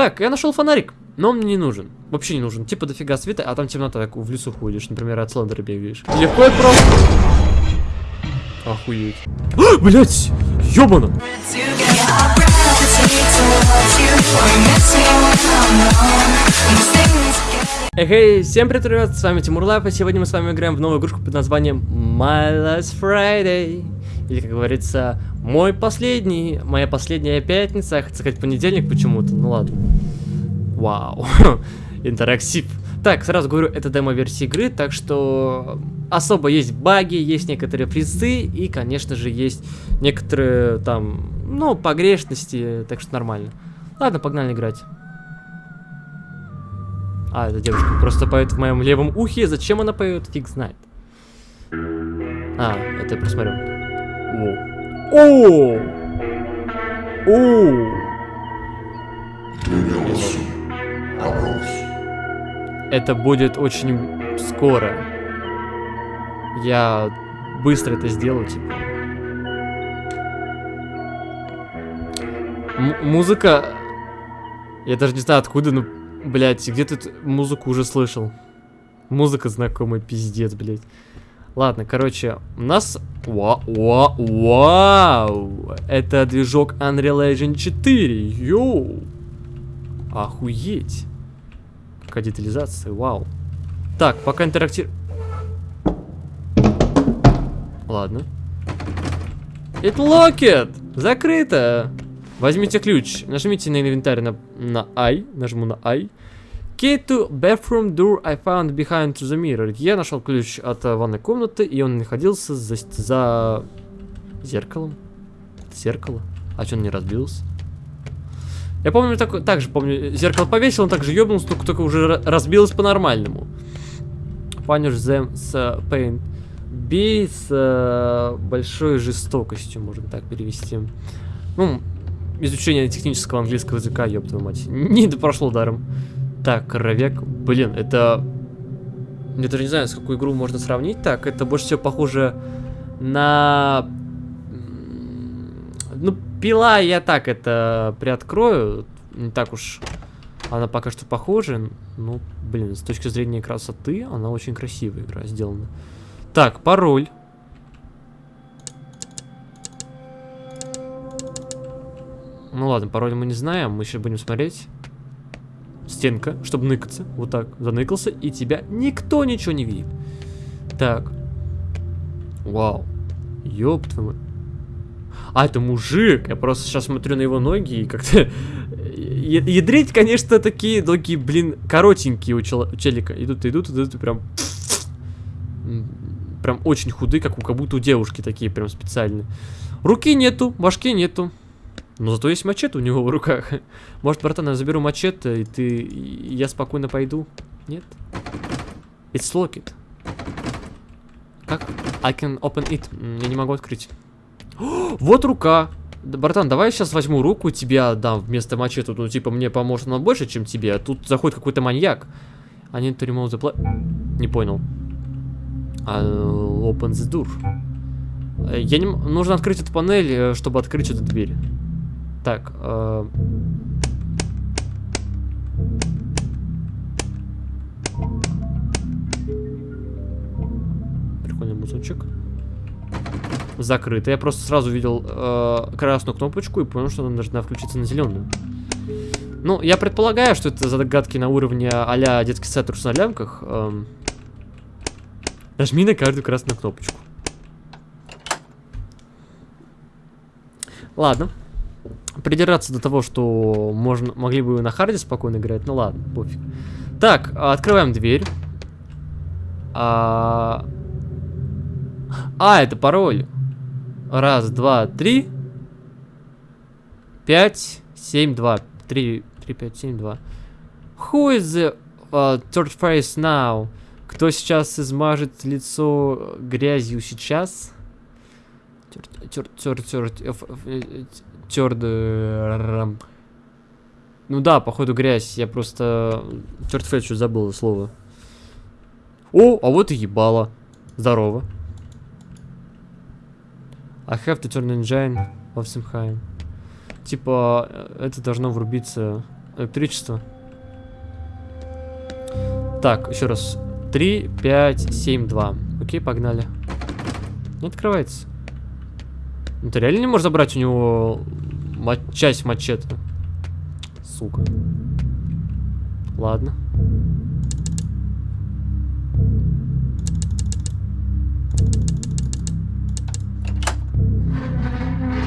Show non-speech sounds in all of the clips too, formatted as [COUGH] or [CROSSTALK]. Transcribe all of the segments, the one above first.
Так, я нашел фонарик, но он мне не нужен. Вообще не нужен. Типа дофига света, а там темнота, так в лесу ходишь, например, от Слендера бегаешь. Легко и просто. Охуеть. Блять! Ёбано! Эй, всем привет, ребят, с вами Тимур Лайф, и сегодня мы с вами играем в новую игрушку под названием My Last Friday. Или, как говорится, мой последний, моя последняя пятница, я хотел сказать понедельник почему-то, ну ладно. Вау, [LAUGHS] интерактив. Так, сразу говорю, это демо-версия игры, так что особо есть баги, есть некоторые призы и, конечно же, есть некоторые там, ну, погрешности, так что нормально. Ладно, погнали играть. А, эта девушка просто поет в моем левом ухе, зачем она поет, фиг знает. А, это я просмотрю. О! О! Это будет очень скоро. Я быстро это сделаю, типа. М музыка... Я даже не знаю откуда, но, блядь, где тут музыку уже слышал. Музыка знакомая, пиздец, блядь. Ладно, короче, у нас... Вау, вау, вау! Это движок Unreal Engine 4, йоу! Охуеть! Какая детализация, вау. Так, пока интерактив... Ладно. It locked! Закрыто! Возьмите ключ, нажмите на инвентарь на, на I, нажму на I. Key to bathroom door I found behind the mirror. Я нашел ключ от uh, ванной комнаты, и он находился за, за зеркалом. Зеркало? А что он не разбился? Я помню, так, так же помню, зеркало повесил, он также ебнулся, только, только уже разбилось по-нормальному. Punish them с uh, pain. Бей с uh, большой жестокостью, можно так перевести. Ну, изучение технического английского языка, ёб твою мать. Не прошло даром. Так, коровяк. Блин, это... Я даже не знаю, с какую игру можно сравнить. Так, это больше всего похоже на... Ну, пила я так это приоткрою. Не так уж она пока что похожа. Ну, блин, с точки зрения красоты, она очень красивая игра сделана. Так, пароль. Ну ладно, пароль мы не знаем, мы сейчас будем смотреть. Стенка, чтобы ныкаться. Вот так, заныкался, и тебя никто ничего не видит. Так. Вау. Ёб твою А, это мужик. Я просто сейчас смотрю на его ноги и как-то... [LAUGHS] Ядрить, конечно, такие ноги, блин, коротенькие у, чел... у челика. Идут, идут, идут, и прям... Прям очень худые, как у как будто у девушки такие прям специальные. Руки нету, башки нету. Но зато есть мачете у него в руках. [LAUGHS] Может, братан, я заберу мачете, и ты... И я спокойно пойду? Нет? It's locked. Как? I can open it. Я не могу открыть. О, [GASPS] вот рука. Братан, давай я сейчас возьму руку, тебе отдам вместо мачете. Ну, типа, мне поможет она больше, чем тебе. А тут заходит какой-то маньяк. I need to remove the. Не понял. I'll open the door. Я не... Нужно открыть эту панель, э, чтобы открыть эту дверь. Так. Э... Прикольный музычек. Закрыто. Я просто сразу видел э, красную кнопочку и понял, что она должна включиться на зеленую. Ну, я предполагаю, что это загадки на уровне а-ля детский сад, трусы на лямках. Эм... Нажми на каждую красную кнопочку. Ладно придираться до того, что можно, могли бы на харде спокойно играть, ну ладно, пофиг. Так, открываем дверь. А, а это пароль. Раз, два, три. Пять, семь, два. Три, три, пять, семь, два. Who is the uh, third face now? Кто сейчас измажет лицо грязью сейчас? Тер, тер, тер, тер, Тёрд... Ну да, походу грязь. Я просто... Тёрдфет что забыл слово. О, а вот и ебало. Здорово. I have to turn engine of Simheim. Типа, это должно врубиться... электричество. Так, еще раз. 3, 5, 7, 2. Окей, погнали. Не открывается. Ну, ты реально не можешь забрать у него часть мачете? Сука. Ладно.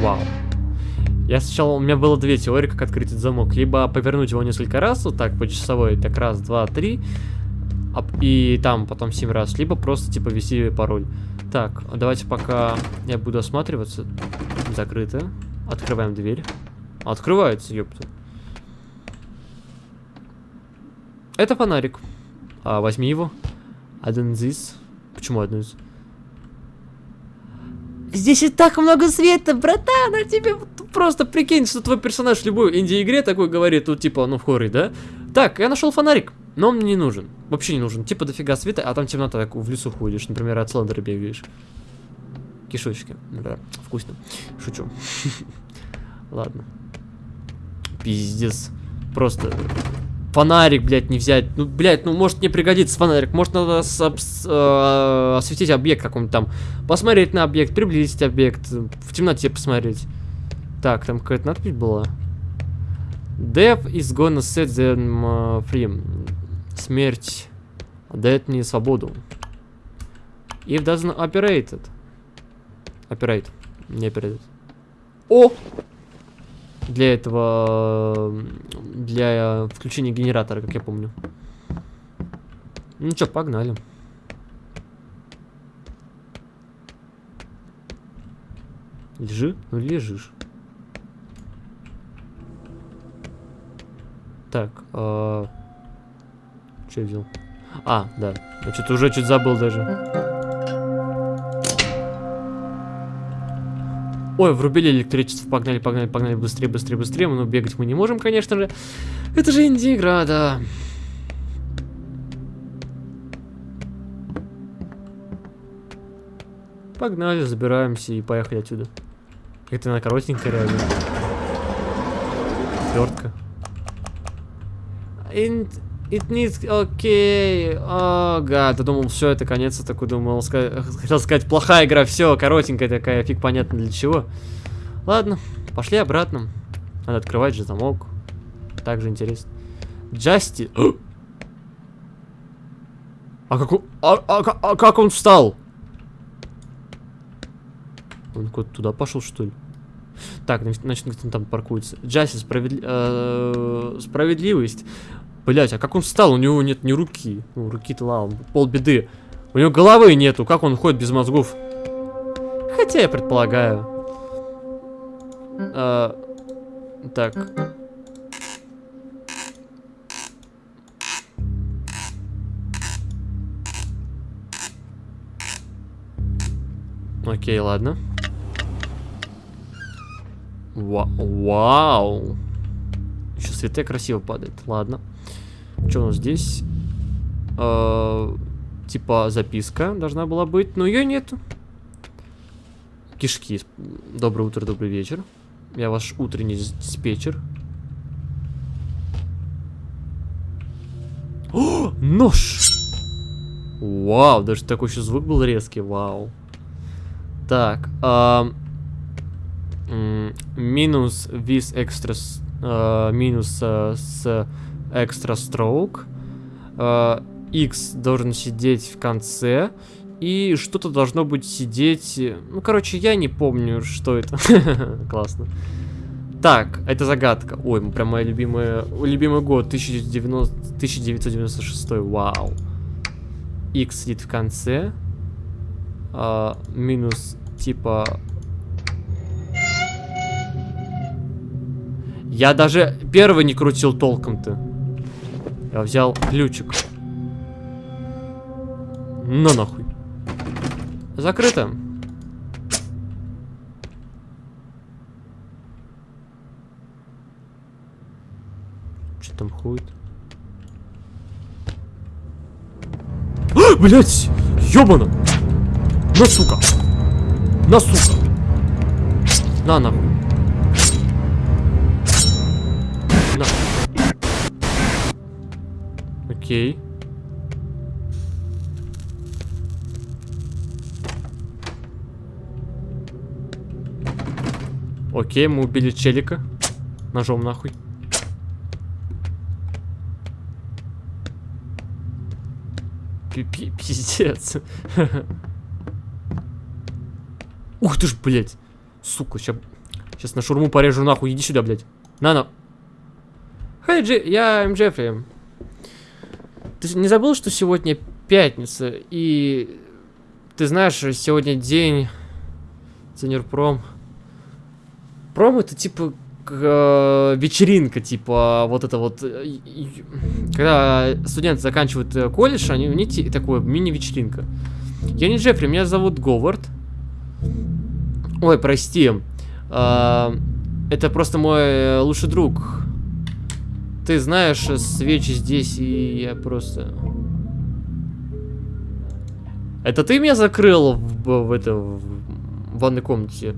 Вау. Я сначала, у меня было две теории, как открыть этот замок. Либо повернуть его несколько раз, вот так, по часовой, так раз, два, три, и там потом семь раз. Либо просто, типа, ввести пароль. Так, давайте пока я буду осматриваться. Закрыто. Открываем дверь. Открывается, ёпта. Это фонарик. А, возьми его. Один из. Почему один из? Здесь и так много света, братан, а тебе просто прикинь, что твой персонаж в любой инди-игре такой говорит, тут типа, ну в хоре, да? Так, я нашел фонарик, но он мне не нужен. Вообще не нужен. Типа дофига света, а там темнота, так в лесу ходишь, например, от слендера бегаешь. Кишочки, да, вкусно. Шучу. [LAUGHS] Ладно. Пиздец. Просто фонарик, блядь, не взять. Ну, блядь, ну, может не пригодится фонарик. Может надо э, осветить объект какой-нибудь там. Посмотреть на объект, приблизить объект. В темноте посмотреть. Так, там какая-то надпись была. Death is gonna set them uh, free. Смерть дает мне свободу. If doesn't operate it. Operate. Не operate. О! для этого, для включения генератора, как я помню. Ну что, погнали. Лежи? Ну лежишь. Так, э, что я взял? А, да. Я что-то уже чуть забыл даже. Ой, врубили электричество, погнали, погнали, погнали, быстрее, быстрее, быстрее. Но бегать мы не можем, конечно же. Это же инди-игра, да. Погнали, забираемся и поехали отсюда. Это она коротенькая реально. Свертка. It needs... Окей. О, гад. Я думал, все, это конец. Я такой думал, хотел сказать, плохая игра. Все, коротенькая такая, фиг понятно для чего. Ладно, пошли обратно. Надо открывать же замок. Также интересно. Джасти... [GASPS] А как он... А, а, а как он встал? Он куда-то туда пошел, что ли? Так, значит, кто там паркуется. Джасти, справедли... э справедливость. Блять, а как он встал? У него нет ни руки. Ну, руки-то ладно, полбеды. У него головы нету. Как он ходит без мозгов? Хотя я предполагаю. А, так. Окей, ладно. Ва вау. Еще свете красиво падает. Ладно. Что у нас здесь? Э, типа записка должна была быть, но ее нету. Кишки. Доброе утро, добрый вечер. Я ваш утренний диспетчер. О, нож! Вау, даже такой еще звук был резкий, вау. Так, э, минус вис экстра, э, минус э, экстра строк. X должен сидеть в конце. И что-то должно быть сидеть... Ну, короче, я не помню, что это. [LAUGHS] Классно. Так, это загадка. Ой, прям моя любимая... Любимый год, 1990... 1996. Вау. X сидит в конце. А, минус, типа... Я даже первый не крутил толком-то. Я взял ключик. Ну нахуй. Закрыто. Что там ходит? А, блять! Ёбана! На, сука! На, сука! На, нахуй! Окей. Окей, мы убили челика. Ножом нахуй. Пи-пи- Пиздец. [LAUGHS] Ух ты ж, блядь. Сука, сейчас, сейчас на шурму порежу нахуй. Иди сюда, блядь. На-на. Хей, Джи, я. Джеффри. Ты не забыл, что сегодня пятница, и ты знаешь, сегодня день Ценерпром. Пром это типа э, вечеринка, типа вот это вот, э, когда студенты заканчивают э, колледж, они, у них такое мини-вечеринка. Я не Джеффри, меня зовут Говард. Ой, прости. Это просто мой лучший друг. Ты знаешь, э, свечи здесь, и я просто... Это ты меня закрыл в, в это, в ванной комнате?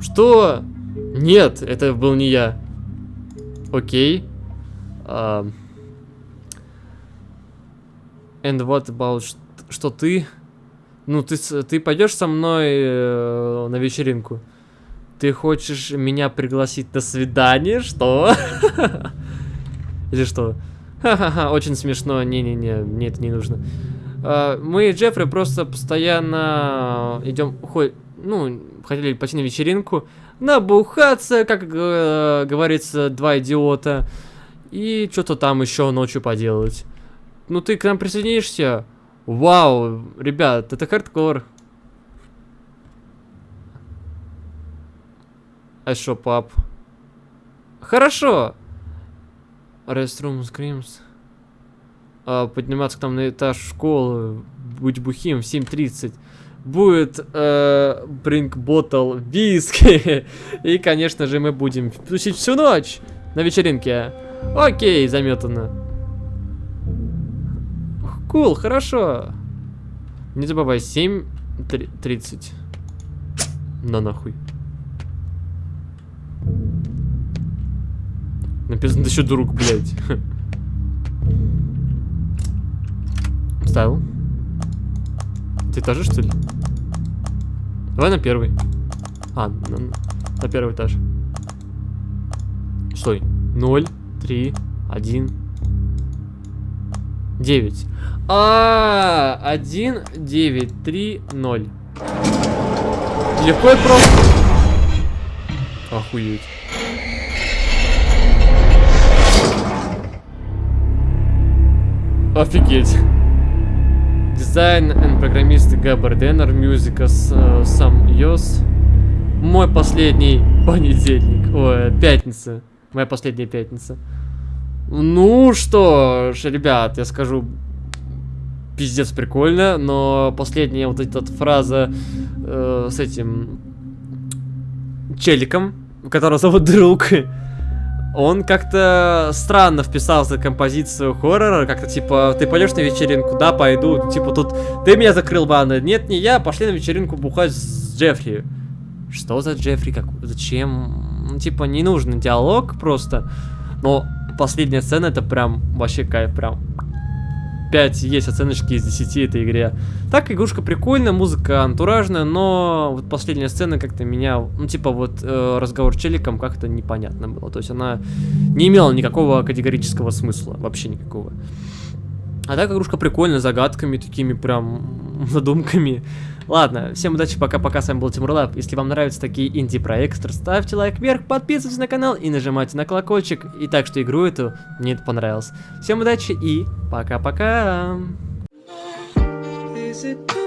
Что? Нет, это был не я. Окей. А, And what about ш- что ты? Ну, ты, ты пойдешь со мной э, на вечеринку? Ты хочешь меня пригласить на свидание? Что? [LAUGHS] Или что? Ха-ха-ха, очень смешно. Не-не-не, мне это не нужно. А, Мы и Джеффри просто постоянно идем, ходь, ну, хотели пойти на вечеринку, набухаться, как э, говорится, два идиота, и что-то там еще ночью поделать. Ну ты к нам присоединишься? Вау, ребят, это хардкор. А что, пап? Хорошо. Restroom Screams. А, подниматься к нам на этаж школы, быть бухим в 7.30. Будет э, bring bottle виски. [LAUGHS] И, конечно же, мы будем тусить всю ночь на вечеринке. Окей, заметано. Кул, хорошо. Не забывай, 7.30. На нахуй. Написано еще друг, блядь. Ставил. Ты тоже, что ли? Давай на первый. А, на, на первый этаж. Стой. 0, 3, 1, 9. А, 1, 9, 3, 0. Легко и просто. Охуеть. Офигеть. Дизайн and программист Габар Деннер, музыка э, сам Йос. Мой последний понедельник, ой, пятница. Моя последняя пятница. Ну что ж, ребят, я скажу, пиздец прикольно, но последняя вот эта фраза э, с этим челиком, которого зовут [LAUGHS] друг, он как-то странно вписался в композицию хоррора, как-то типа, ты пойдешь на вечеринку, да, пойду, типа тут, ты меня закрыл ванной, нет, не я, пошли на вечеринку бухать с Джеффри. Что за Джеффри, как, зачем, ну, типа, не нужен диалог просто, но последняя сцена это прям вообще кайф, прям 5 есть оценочки из 10 этой игре. Так, игрушка прикольная, музыка антуражная, но вот последняя сцена как-то меня, ну, типа вот э, разговор челиком как-то непонятно было. То есть она не имела никакого категорического смысла, вообще никакого. А так игрушка прикольная, загадками такими прям, [LAUGHS] задумками. Ладно, всем удачи, пока-пока, с вами был Тимурлаб. Если вам нравятся такие инди-проекты, ставьте лайк вверх, подписывайтесь на канал и нажимайте на колокольчик. И так что игру эту мне это понравилось. Всем удачи и пока-пока. Is it